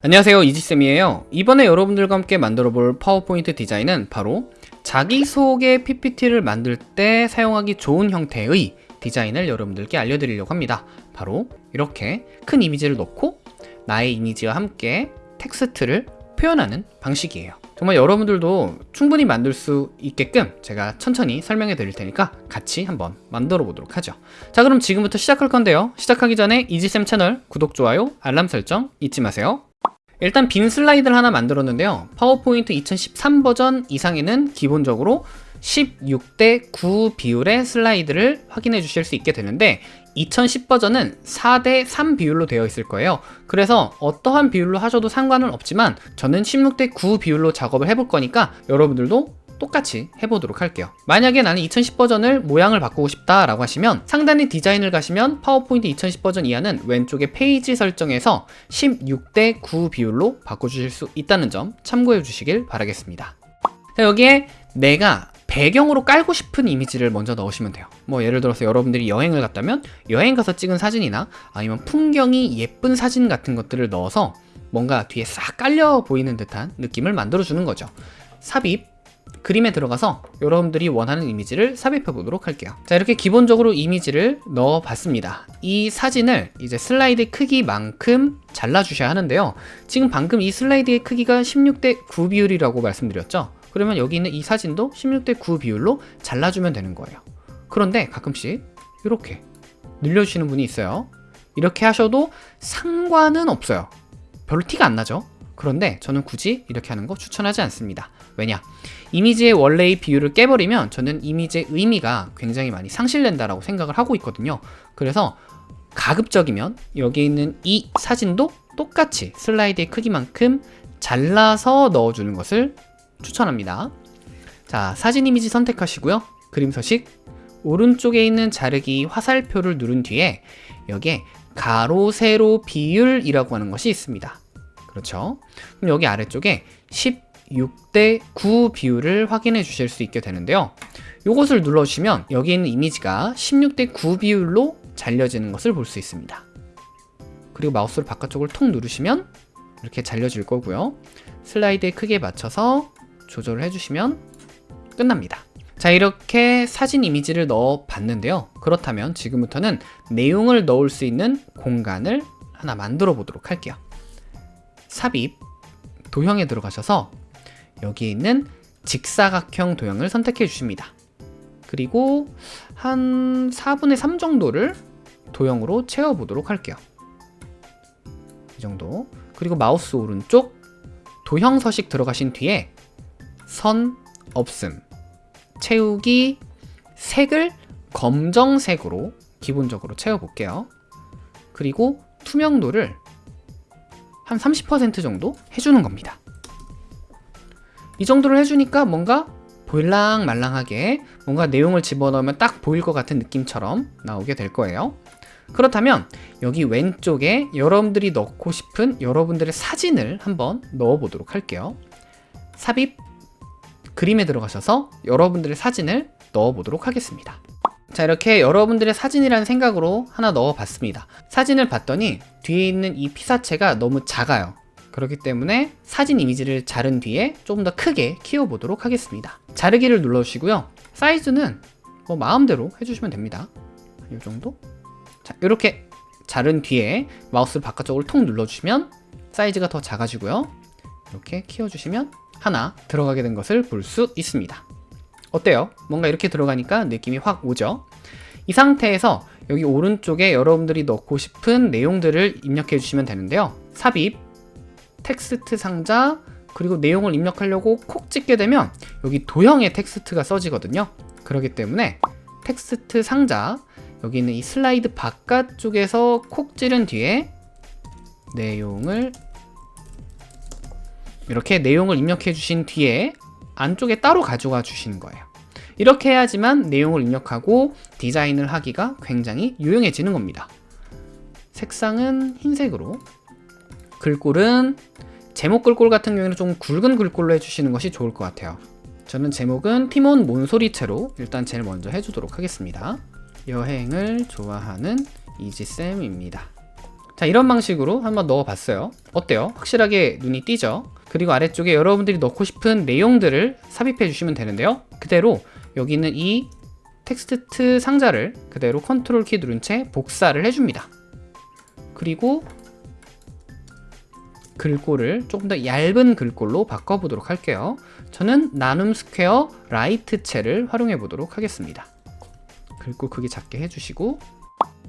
안녕하세요 이지쌤이에요. 이번에 여러분들과 함께 만들어 볼 파워포인트 디자인은 바로 자기소개 PPT를 만들 때 사용하기 좋은 형태의 디자인을 여러분들께 알려드리려고 합니다. 바로 이렇게 큰 이미지를 넣고 나의 이미지와 함께 텍스트를 표현하는 방식이에요. 정말 여러분들도 충분히 만들 수 있게끔 제가 천천히 설명해 드릴 테니까 같이 한번 만들어 보도록 하죠. 자 그럼 지금부터 시작할 건데요. 시작하기 전에 이지쌤 채널 구독, 좋아요, 알람 설정 잊지 마세요 일단 빈 슬라이드를 하나 만들었는데요. 파워포인트 2013 버전 이상에는 기본적으로 16대 9 비율의 슬라이드를 확인해 주실 수 있게 되는데 2010 버전은 4대 3 비율로 되어 있을 거예요. 그래서 어떠한 비율로 하셔도 상관은 없지만 저는 16대 9 비율로 작업을 해볼 거니까 여러분들도 똑같이 해보도록 할게요. 만약에 나는 2010 버전을 모양을 바꾸고 싶다 라고 하시면 상단의 디자인을 가시면 파워포인트 2010 버전 이하는 왼쪽에 페이지 설정에서 16대 9 비율로 바꿔주실 수 있다는 점 참고해 주시길 바라겠습니다. 자 여기에 내가 배경으로 깔고 싶은 이미지를 먼저 넣으시면 돼요. 뭐 예를 들어서 여러분들이 여행을 갔다면 여행 가서 찍은 사진이나 아니면 풍경이 예쁜 사진 같은 것들을 넣어서 뭔가 뒤에 싹 깔려 보이는 듯한 느낌을 만들어 주는 거죠. 삽입 그림에 들어가서 여러분들이 원하는 이미지를 삽입해 보도록 할게요. 자 이렇게 기본적으로 이미지를 넣어 봤습니다. 이 사진을 이제 슬라이드 크기만큼 잘라 주셔야 하는데요. 지금 방금 이 슬라이드의 크기가 16대 9 비율이라고 말씀드렸죠? 그러면 여기 있는 이 사진도 16대 9 비율로 잘라주면 되는 거예요. 그런데 가끔씩 이렇게 늘려주시는 분이 있어요. 이렇게 하셔도 상관은 없어요. 별로 티가 안 나죠 그런데 저는 굳이 이렇게 하는 거 추천하지 않습니다. 왜냐? 이미지의 원래의 비율을 깨버리면 저는 이미지의 의미가 굉장히 많이 상실된다라고 생각을 하고 있거든요. 그래서 가급적이면 여기 있는 이 사진도 똑같이 슬라이드의 크기만큼 잘라서 넣어주는 것을 추천합니다. 자 사진 이미지 선택하시고요. 그림 서식. 오른쪽에 있는 자르기 화살표를 누른 뒤에 여기에 가로 세로 비율이라고 하는 것이 있습니다 그렇죠? 그럼 여기 아래쪽에 16대 9 비율을 확인해 주실 수 있게 되는데요. 이것을 눌러주시면 여기 있는 이미지가 16대 9 비율로 잘려지는 것을 볼 수 있습니다. 그리고 마우스를 바깥쪽을 통 누르시면 이렇게 잘려질 거고요. 슬라이드의 크기에 맞춰서 조절을 해주시면 끝납니다. 자 이렇게 사진 이미지를 넣어 봤는데요. 그렇다면 지금부터는 내용을 넣을 수 있는 공간을 하나 만들어 보도록 할게요 삽입 도형에 들어가셔서 여기 있는 직사각형 도형을 선택해 주십니다. 그리고 한 4분의 3 정도를 도형으로 채워 보도록 할게요. 이 정도. 그리고 마우스 오른쪽 도형 서식 들어가신 뒤에 선 없음 채우기 색을 검정색으로 기본적으로 채워 볼게요. 그리고 투명도를 한 30% 정도 해주는 겁니다. 이 정도를 해주니까 뭔가 보일랑 말랑하게 뭔가 내용을 집어넣으면 딱 보일 것 같은 느낌처럼 나오게 될 거예요. 그렇다면 여기 왼쪽에 여러분들이 넣고 싶은 여러분들의 사진을 한번 넣어 보도록 할게요. 삽입 그림에 들어가셔서 여러분들의 사진을 넣어 보도록 하겠습니다 자 이렇게 여러분들의 사진이라는 생각으로 하나 넣어 봤습니다. 사진을 봤더니 뒤에 있는 이 피사체가 너무 작아요. 그렇기 때문에 사진 이미지를 자른 뒤에 조금 더 크게 키워 보도록 하겠습니다. 자르기를 눌러주시고요. 사이즈는 뭐 마음대로 해주시면 됩니다. 이 정도? 자 이렇게 자른 뒤에 마우스를 바깥쪽으로 통 눌러주시면 사이즈가 더 작아지고요. 이렇게 키워주시면 하나 들어가게 된 것을 볼 수 있습니다. 어때요? 뭔가 이렇게 들어가니까 느낌이 확 오죠? 이 상태에서 여기 오른쪽에 여러분들이 넣고 싶은 내용들을 입력해 주시면 되는데요. 삽입, 텍스트 상자, 그리고 내용을 입력하려고 콕 찍게 되면 여기 도형의 텍스트가 써지거든요. 그렇기 때문에 텍스트 상자 여기 있는 이 슬라이드 바깥쪽에서 콕 찌른 뒤에 내용을 이렇게 내용을 입력해 주신 뒤에 안쪽에 따로 가져가 주시는 거예요 이렇게 해야지만 내용을 입력하고 디자인을 하기가 굉장히 유용해지는 겁니다. 색상은 흰색으로 글꼴은 제목 글꼴 같은 경우에는 좀 굵은 글꼴로 해주시는 것이 좋을 것 같아요. 저는 제목은 티몬 몬소리체로 일단 제일 먼저 해주도록 하겠습니다. 여행을 좋아하는 이지쌤입니다. 자 이런 방식으로 한번 넣어봤어요. 어때요? 확실하게 눈이 띄죠? 그리고 아래쪽에 여러분들이 넣고 싶은 내용들을 삽입해 주시면 되는데요. 그대로 여기 있는 이 텍스트 상자를 그대로 컨트롤 키 누른 채 복사를 해줍니다. 그리고 글꼴을 조금 더 얇은 글꼴로 바꿔보도록 할게요. 저는 나눔 스퀘어 라이트체를 활용해 보도록 하겠습니다. 글꼴 크기 작게 해주시고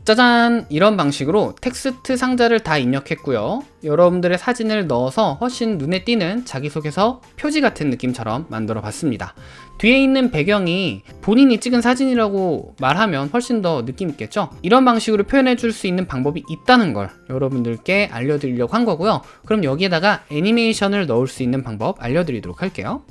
짜잔! 이런 방식으로 텍스트 상자를 다 입력했고요. 여러분들의 사진을 넣어서 훨씬 눈에 띄는 자기소개서 표지 같은 느낌처럼 만들어 봤습니다. 뒤에 있는 배경이 본인이 찍은 사진이라고 말하면 훨씬 더 느낌 있겠죠? 이런 방식으로 표현해 줄 수 있는 방법이 있다는 걸 여러분들께 알려드리려고 한 거고요. 그럼 여기에다가 애니메이션을 넣을 수 있는 방법 알려드리도록 할게요.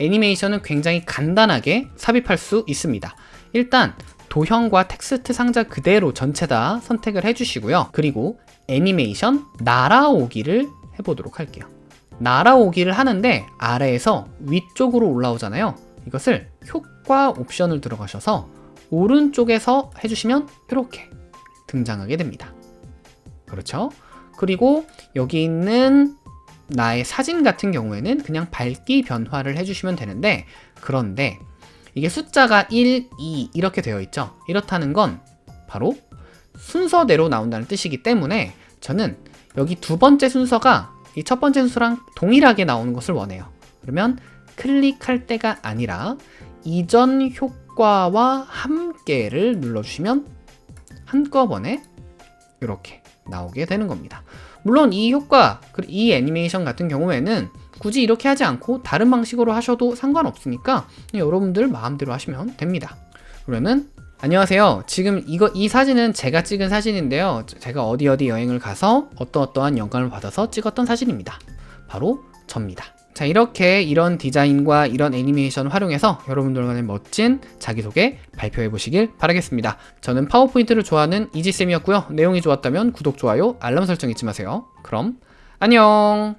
애니메이션은 굉장히 간단하게 삽입할 수 있습니다. 일단 도형과 텍스트 상자 그대로 전체 다 선택을 해주시고요. 그리고 애니메이션 날아오기를 해보도록 할게요. 날아오기를 하는데 아래에서 위쪽으로 올라오잖아요. 이것을 효과 옵션을 들어가셔서 오른쪽에서 해주시면 이렇게 등장하게 됩니다. 그렇죠? 그리고 여기 있는 나의 사진 같은 경우에는 그냥 밝기 변화를 해주시면 되는데 그런데 이게 숫자가 1, 2 이렇게 되어 있죠. 이렇다는 건 바로 순서대로 나온다는 뜻이기 때문에 저는 여기 두 번째 순서가 이 첫 번째 순서랑 동일하게 나오는 것을 원해요. 그러면 클릭할 때가 아니라 이전 효과와 함께를 눌러주시면 한꺼번에 이렇게 나오게 되는 겁니다. 물론 이 효과, 이 애니메이션 같은 경우에는 굳이 이렇게 하지 않고 다른 방식으로 하셔도 상관없으니까 여러분들 마음대로 하시면 됩니다. 그러면 안녕하세요. 지금 이거 이 사진은 제가 찍은 사진인데요. 제가 어디 어디 여행을 가서 어떠어떠한 영감을 받아서 찍었던 사진입니다. 바로 접니다. 자 이렇게 이런 디자인과 이런 애니메이션 활용해서 여러분들만의 멋진 자기소개 발표해 보시길 바라겠습니다. 저는 파워포인트를 좋아하는 이지쌤이었고요. 내용이 좋았다면 구독, 좋아요, 알람 설정 잊지 마세요. 그럼 안녕